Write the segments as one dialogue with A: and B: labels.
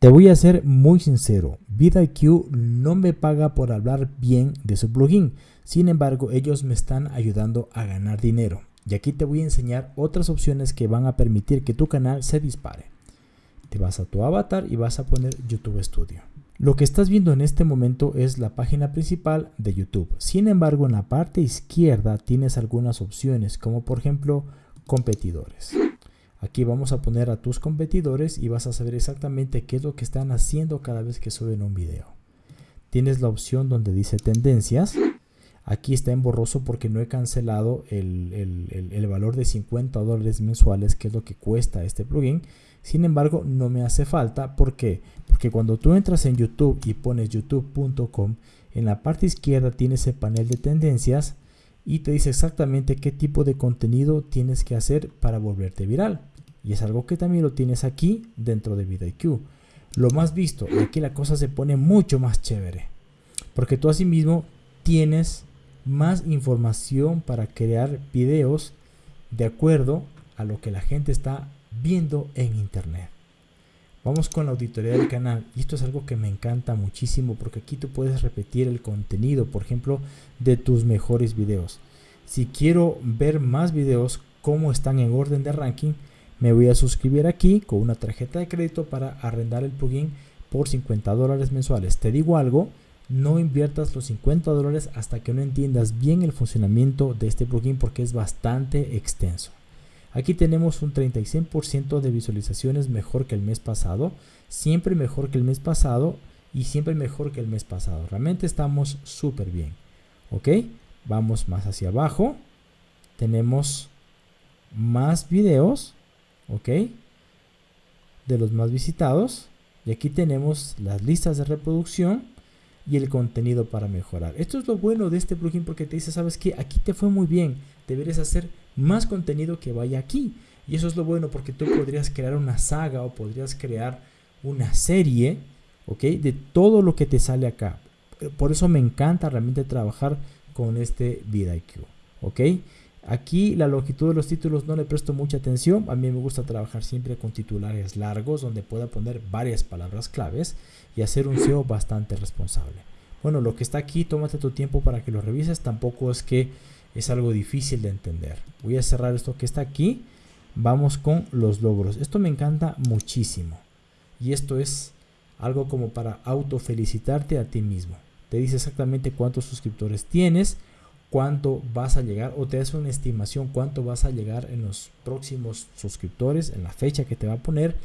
A: Te voy a ser muy sincero, VidIQ no me paga por hablar bien de su plugin, sin embargo ellos me están ayudando a ganar dinero. Y aquí te voy a enseñar otras opciones que van a permitir que tu canal se dispare. Te vas a tu avatar y vas a poner YouTube Studio. Lo que estás viendo en este momento es la página principal de YouTube. Sin embargo, en la parte izquierda tienes algunas opciones, como por ejemplo, competidores. Aquí vamos a poner a tus competidores y vas a saber exactamente qué es lo que están haciendo cada vez que suben un video. Tienes la opción donde dice tendencias. Aquí está en borroso porque no he cancelado el, valor de 50 dólares mensuales que es lo que cuesta este plugin. Sin embargo, no me hace falta. ¿Por qué? Porque cuando tú entras en YouTube y pones youtube.com, en la parte izquierda tienes el panel de tendencias y te dice exactamente qué tipo de contenido tienes que hacer para volverte viral. Y es algo que también lo tienes aquí dentro de VidIQ. Lo más visto, aquí la cosa se pone mucho más chévere. Porque tú asimismo tienes más información para crear videos de acuerdo a lo que la gente está viendo en internet. Vamos con la auditoría del canal. Y esto es algo que me encanta muchísimo porque aquí tú puedes repetir el contenido, por ejemplo, de tus mejores videos. Si quiero ver más videos, cómo están en orden de ranking, me voy a suscribir aquí con una tarjeta de crédito para arrendar el plugin por 50 dólares mensuales. Te digo algo, no inviertas los 50 dólares hasta que no entiendas bien el funcionamiento de este plugin porque es bastante extenso. Aquí tenemos un 36% de visualizaciones mejor que el mes pasado, siempre mejor que el mes pasado y siempre mejor que el mes pasado. Realmente estamos súper bien. Ok, vamos más hacia abajo. Tenemos más videos ¿ok? De los más visitados. Y aquí tenemos las listas de reproducción y el contenido para mejorar. Esto es lo bueno de este plugin porque te dice, sabes que aquí te fue muy bien, deberías hacer más contenido que vaya aquí. Y eso es lo bueno porque tú podrías crear una saga o podrías crear una serie, ¿ok? De todo lo que te sale acá. Por eso me encanta realmente trabajar con este VidIQ, ¿ok? Aquí la longitud de los títulos no le presto mucha atención. A mí me gusta trabajar siempre con titulares largos donde pueda poner varias palabras claves y hacer un SEO bastante responsable. Bueno, lo que está aquí, tómate tu tiempo para que lo revises. Tampoco es que es algo difícil de entender. Voy a cerrar esto que está aquí. Vamos con los logros. Esto me encanta muchísimo. Y esto es algo como para auto felicitarte a ti mismo. Te dice exactamente cuántos suscriptores tienes cuánto vas a llegar o te hace una estimación cuánto vas a llegar en los próximos suscriptores, en la fecha que te va a poner,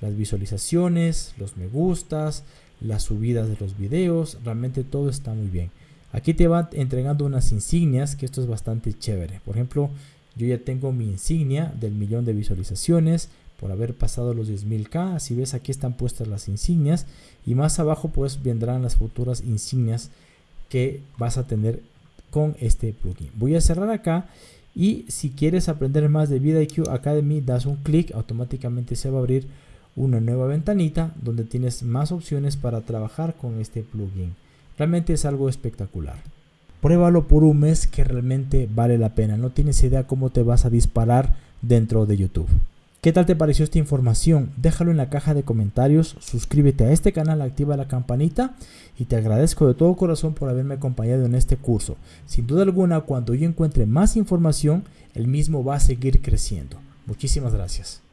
A: las visualizaciones, los me gustas, las subidas de los videos, realmente todo está muy bien. Aquí te va entregando unas insignias, que esto es bastante chévere. Por ejemplo, yo ya tengo mi insignia del millón de visualizaciones por haber pasado los 10.000k. Si ves aquí están puestas las insignias y más abajo pues vendrán las futuras insignias que vas a tener con este plugin. Voy a cerrar acá y si quieres aprender más de VidIQ Academy, das un clic, automáticamente se va a abrir una nueva ventanita donde tienes más opciones para trabajar con este plugin. Realmente es algo espectacular. Pruébalo por un mes que realmente vale la pena. No tienes idea cómo te vas a disparar dentro de YouTube. ¿Qué tal te pareció esta información? Déjalo en la caja de comentarios, suscríbete a este canal, activa la campanita y te agradezco de todo corazón por haberme acompañado en este curso. Sin duda alguna, cuando yo encuentre más información, el mismo va a seguir creciendo. Muchísimas gracias.